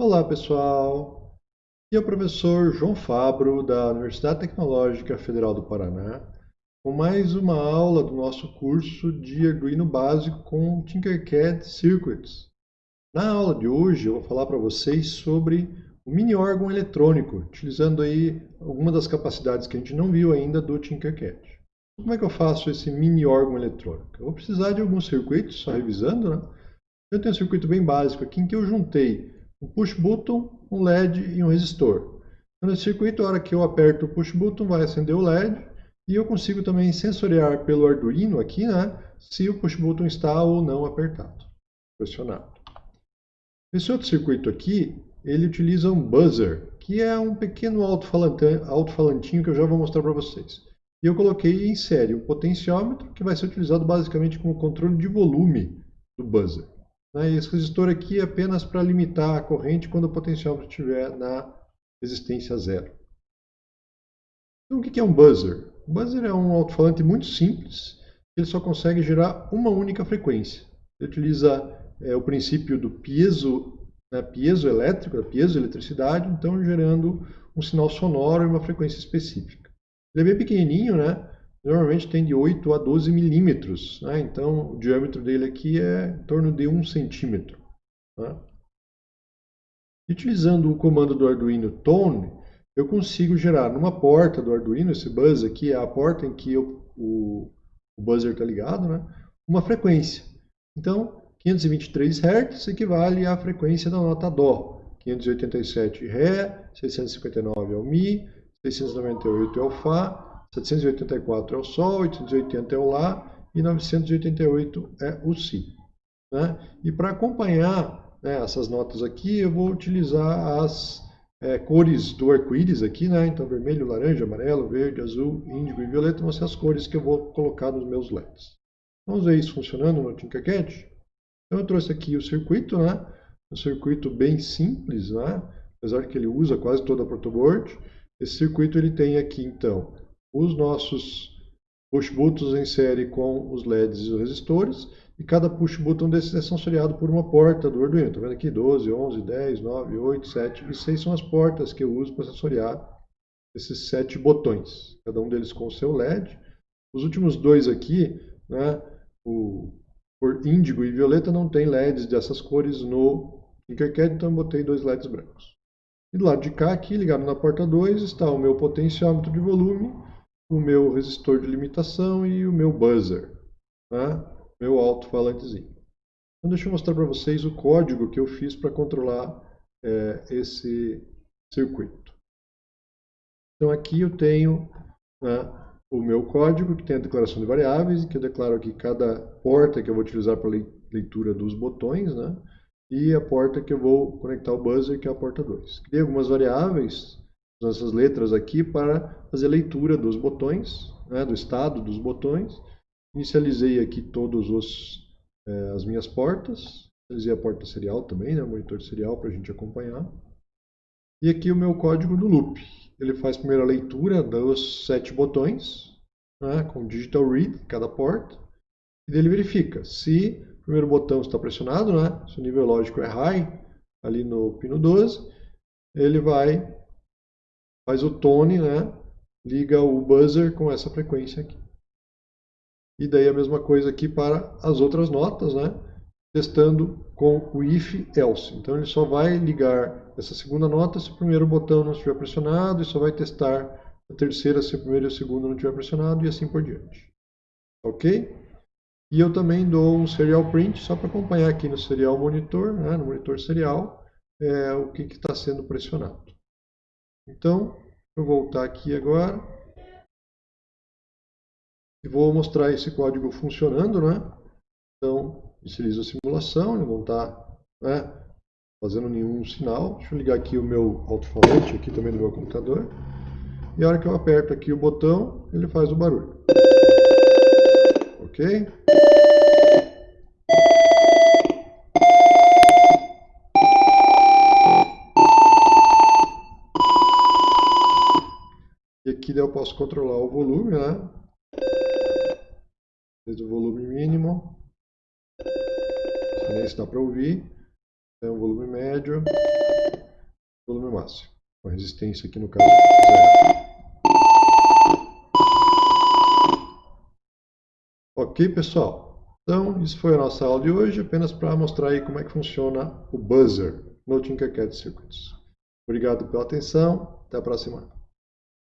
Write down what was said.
Olá pessoal, aqui é o professor João Fabro da Universidade Tecnológica Federal do Paraná com mais uma aula do nosso curso de Arduino básico com Tinkercad Circuits. Na aula de hoje eu vou falar para vocês sobre o mini órgão eletrônico, utilizando aí algumas das capacidades que a gente não viu ainda do Tinkercad. Como é que eu faço esse mini órgão eletrônico? Eu vou precisar de alguns circuitos, só revisando, né? Eu tenho um circuito bem básico aqui em que eu juntei um push button, um LED e um resistor. Então, nesse circuito, a hora que eu aperto o push button, vai acender o LED e eu consigo também sensoriar pelo Arduino aqui, né, se o push button está ou não apertado, pressionado. Esse outro circuito aqui, ele utiliza um buzzer, que é um pequeno alto-falantinho que eu já vou mostrar para vocês. E eu coloquei em série um potenciômetro, que vai ser utilizado basicamente como controle de volume do buzzer. Né? Esse resistor aqui é apenas para limitar a corrente quando o potenciômetro estiver na resistência zero. Então, o que é um buzzer? O buzzer é um alto-falante muito simples, ele só consegue gerar uma única frequência. Ele utiliza é, o princípio do piezo, né, piezoelétrico, da piezoeletricidade, então gerando um sinal sonoro e uma frequência específica. Ele é bem pequenininho, né? Normalmente tem de 8 a 12 milímetros. Né? Então, o diâmetro dele aqui é em torno de 1 centímetro. Né? Utilizando o comando do Arduino Tone, eu consigo gerar numa porta do Arduino, esse buzz aqui é a porta em que eu, o, o buzzer está ligado, né? uma frequência. Então, 523 Hz equivale à frequência da nota Dó. 587 Ré, 659 é o Mi, 698 é o Fá, 784 é o Sol, 880 é o Lá e 988 é o Si. Né? E para acompanhar né, essas notas aqui, eu vou utilizar as é, cores do arco-íris aqui, né? então vermelho, laranja, amarelo, verde, azul, índigo e violeta vão ser as cores que eu vou colocar nos meus LEDs. Vamos ver isso funcionando no Tinkercad? Então eu trouxe aqui o circuito, né? um circuito bem simples, né? apesar que ele usa quase toda a protoboard. Esse circuito ele tem aqui então os nossos push buttons em série com os LEDs e os resistores, e cada push button desses é sensoriado por uma porta do Arduino. Está vendo aqui? 12, 11, 10, 9, 8, 7 e 6 são as portas que eu uso para sensoriar esses sete botões, cada um deles com o seu LED. Os últimos dois aqui, né, o por índigo e violeta, não tem LEDs dessas cores no Tinkercad, então eu botei dois LEDs brancos. E do lado de cá, aqui, ligado na porta 2, está o meu potenciômetro de volume o meu resistor de limitação e o meu buzzer, né? meu alto-falantezinho. Então deixa eu mostrar para vocês o código que eu fiz para controlar é, esse circuito. Então aqui eu tenho né, o meu código que tem a declaração de variáveis, que eu declaro aqui cada porta que eu vou utilizar para leitura dos botões, né? e a porta que eu vou conectar o buzzer, que é a porta 2. Criei algumas variáveis essas letras aqui para fazer leitura dos botões, né, do estado dos botões. Inicializei aqui todas é, as minhas portas. Inicializei a porta serial também, né, monitor serial para a gente acompanhar. E aqui o meu código do loop. Ele faz a leitura dos sete botões, né, com digital read cada porta. E ele verifica se o primeiro botão está pressionado, né, se o nível lógico é high, ali no pino 12, ele vai faz o tone, né? liga o buzzer com essa frequência aqui. E daí a mesma coisa aqui para as outras notas, né? testando com o if else. Então ele só vai ligar essa segunda nota se o primeiro botão não estiver pressionado e só vai testar a terceira se o primeiro e o segundo não estiver pressionado e assim por diante. Ok? E eu também dou um serial print só para acompanhar aqui no serial monitor, né, no monitor serial, é, o que está sendo pressionado. Então, vou voltar aqui agora. E vou mostrar esse código funcionando, né? Então, inicializo a simulação, ele não está né, fazendo nenhum sinal. Deixa eu ligar aqui o meu alto-falante aqui também no meu computador. E a hora que eu aperto aqui o botão, ele faz o barulho. Ok? Eu posso controlar o volume, né? Desde o volume mínimo. Nem se dá para ouvir. Então, volume médio, volume máximo. Com resistência aqui no caso zero. Ok, pessoal? Então, isso foi a nossa aula de hoje, apenas para mostrar aí como é que funciona o buzzer no Tinkercad Circuits. Obrigado pela atenção, até a próxima.